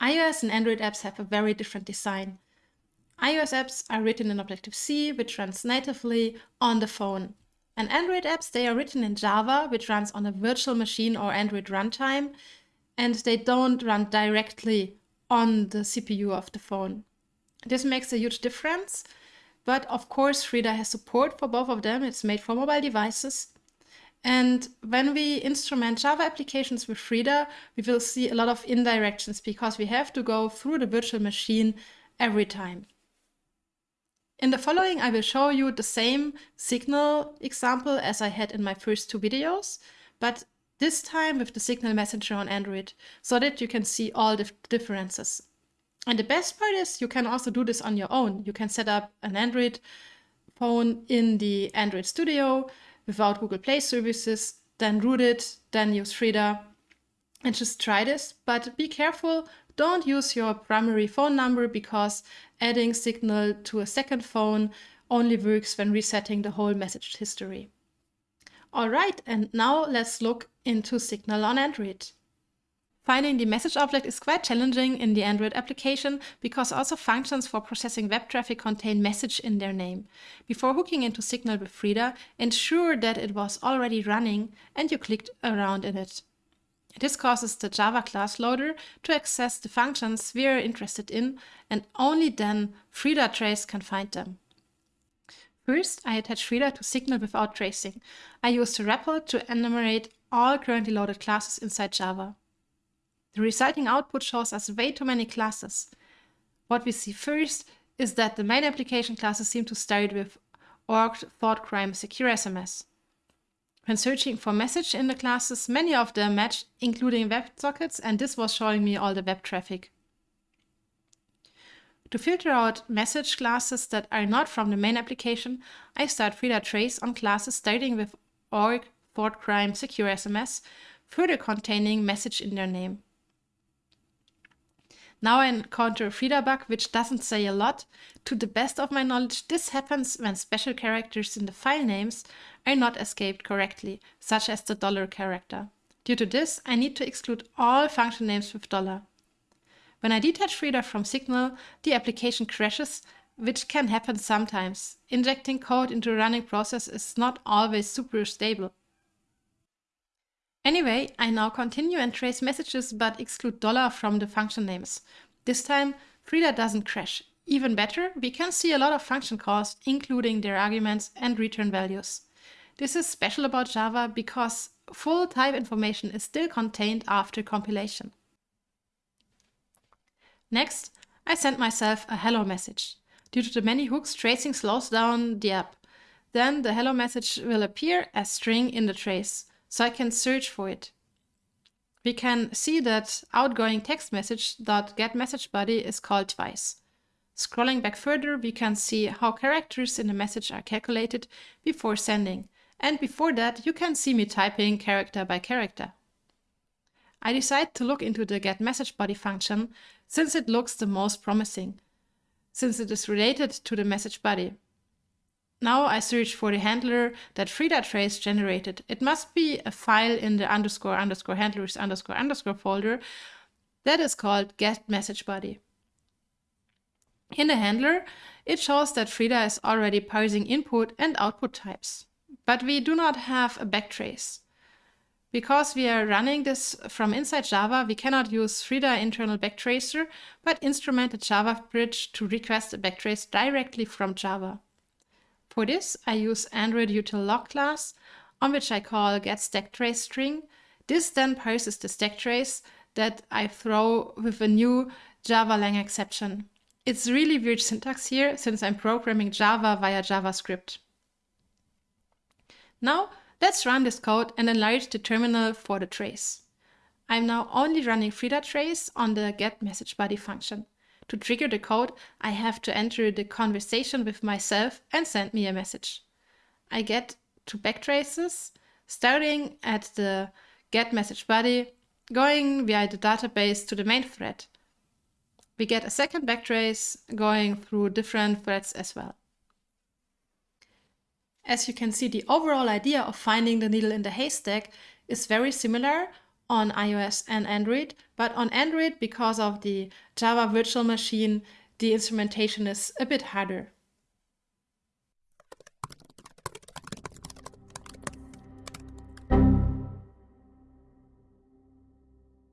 iOS and Android apps have a very different design. iOS apps are written in Objective-C, which runs natively on the phone. And Android apps, they are written in Java, which runs on a virtual machine or Android runtime, and they don't run directly on the CPU of the phone. This makes a huge difference, but of course Frida has support for both of them. It's made for mobile devices. And when we instrument Java applications with Frida, we will see a lot of indirections because we have to go through the virtual machine every time. In the following, I will show you the same signal example as I had in my first two videos, but this time with the signal messenger on Android, so that you can see all the differences. And the best part is you can also do this on your own. You can set up an Android phone in the Android Studio without Google Play services, then root it, then use Frida and just try this. But be careful, don't use your primary phone number because adding Signal to a second phone only works when resetting the whole message history. All right, and now let's look into Signal on Android. Finding the message object is quite challenging in the Android application because also functions for processing web traffic contain message in their name. Before hooking into Signal with Frida, ensure that it was already running and you clicked around in it. This causes the Java class loader to access the functions we are interested in and only then Frida trace can find them. First, I attach Frida to Signal without tracing. I use the REPL to enumerate all currently loaded classes inside Java. The resulting output shows us way too many classes. What we see first is that the main application classes seem to start with org, secure SMS. When searching for message in the classes, many of them match, including WebSockets, and this was showing me all the web traffic. To filter out message classes that are not from the main application, I start Frida trace on classes starting with org, secure SMS, further containing message in their name. Now I encounter a Frida bug which doesn't say a lot. To the best of my knowledge, this happens when special characters in the file names are not escaped correctly, such as the dollar character. Due to this, I need to exclude all function names with dollar. When I detach Frida from Signal, the application crashes, which can happen sometimes. Injecting code into a running process is not always super stable. Anyway, I now continue and trace messages but exclude dollar from the function names. This time, Frida doesn't crash. Even better, we can see a lot of function calls, including their arguments and return values. This is special about Java because full type information is still contained after compilation. Next, I send myself a hello message. Due to the many hooks, tracing slows down the app. Then the hello message will appear as string in the trace so I can search for it. We can see that outgoing text message dot get message body is called twice. Scrolling back further, we can see how characters in the message are calculated before sending. And before that, you can see me typing character by character. I decide to look into the get message body function since it looks the most promising, since it is related to the message body. Now I search for the handler that Frida trace generated. It must be a file in the underscore underscore handlers underscore underscore folder that is called get message body. In the handler, it shows that Frida is already parsing input and output types. But we do not have a backtrace. Because we are running this from inside Java, we cannot use Frida internal backtracer, but instrument a Java bridge to request a backtrace directly from Java. For this, I use Android util log class, on which I call get stack trace string. This then parses the stack trace that I throw with a new Java lang exception. It's really weird syntax here since I'm programming Java via JavaScript. Now let's run this code and enlarge the terminal for the trace. I'm now only running Frida trace on the get message body function. To trigger the code, I have to enter the conversation with myself and send me a message. I get two backtraces, starting at the get message body, going via the database to the main thread. We get a second backtrace going through different threads as well. As you can see, the overall idea of finding the needle in the haystack is very similar, on iOS and Android, but on Android, because of the Java virtual machine, the instrumentation is a bit harder.